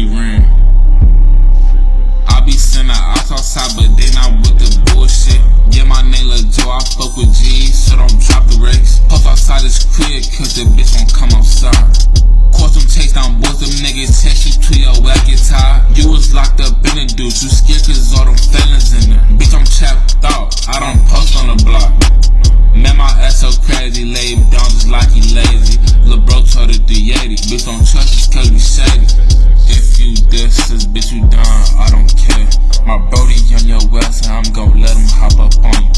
be ran. I be sending eyes outside, but they not with the bullshit. Yeah, my name Lil Joe, I fuck with G, so don't drop the race. Puff outside this crib, cause the bitch won't come outside. Course them chase down boys, them niggas text you to your wacky tie. You was locked up in a dude, you scared cause all them felons in there. Bitch, I'm trapped out, I don't post on the block. Man, my ass so crazy, lay down just like he lazy. Lil' bro told the 380, bitch don't trust us cause we shady. My brody on your west, and I'm gon' let him hop up on you.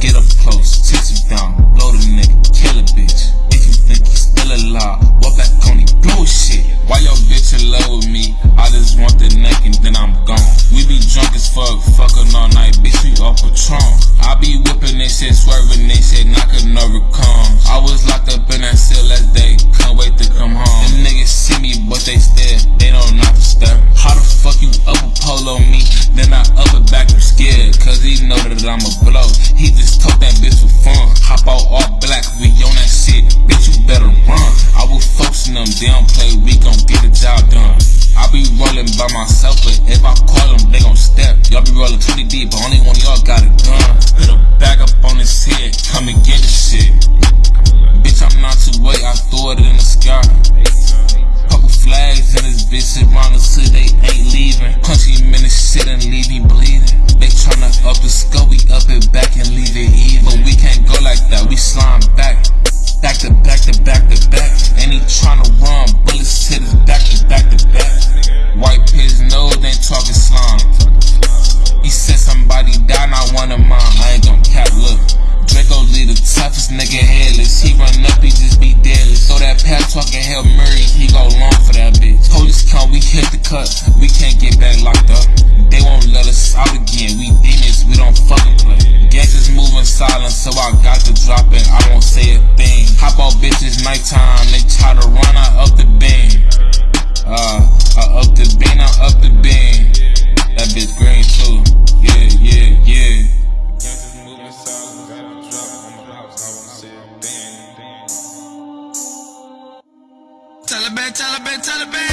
Get up close, chase you down, blow the nigga, kill a bitch. If you think he's still alive, walk back on him, blow shit. Why your bitch in love with me? I just want the neck and then I'm gone. We be drunk as fuck, fucking all night, bitch, we off Patron. I be whipping this shit, swerving this shit, knocking that I'ma blow. He just told that bitch for fun. Hop out all black, we on that shit, bitch, you better run. I was focusing them, they don't play, we gon' get the job done. I be rolling by myself, but if I call them, they gon' step. Y'all be rolling 20 deep, but only one of y'all got a gun. Put a bag up on his head, up the skull, we up it back and leave it even. We can't go like that, we slime back. Back to back to back to back. And he tryna run, bullets hit his back to back to back. White his nose, ain't talking slime. He said somebody died, not one of mine. I ain't gon' cap, look. Draco lead the toughest nigga headless. He run up, he just be deadless. So that pat talking Hail Mary, he go long for that bitch. Police come, we hit the cut. So I got to drop it. I won't say a thing. Hop out bitches nighttime, they try to run, I up the beam. Uh, I up the beam, I up the beam. That bitch green too. Yeah, yeah, yeah. Taliban, Taliban, Taliban.